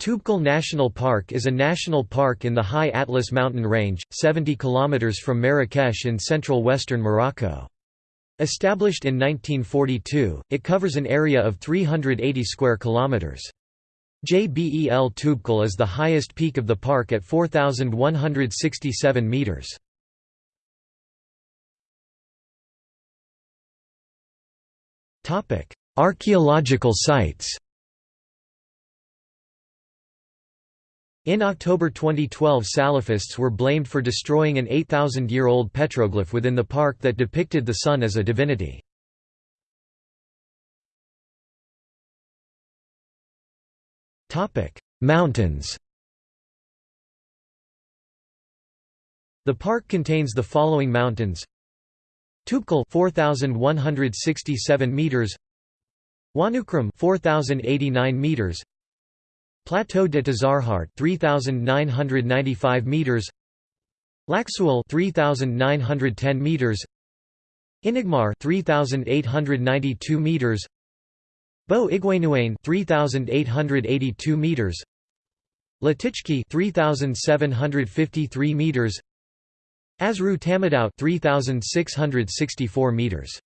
Toubkal National Park is a national park in the High Atlas mountain range, 70 km from Marrakech in central western Morocco. Established in 1942, it covers an area of 380 square kilometers. Jbel Toubkal is the highest peak of the park at 4167 meters. Archaeological sites. In October 2012 Salafists were blamed for destroying an 8,000-year-old petroglyph within the park that depicted the sun as a divinity. Mountains. The park contains the following mountains. Toubkal 4167 meters. Ouanoukrim 4089 meters Plateau de Tazaghart 3995 meters. Laxoual 3910 meters. Inagmar 3892 meters. Bo Iguanouane 3882 meters. Latichki 3753 meters. Azrou Tamadout 3664 meters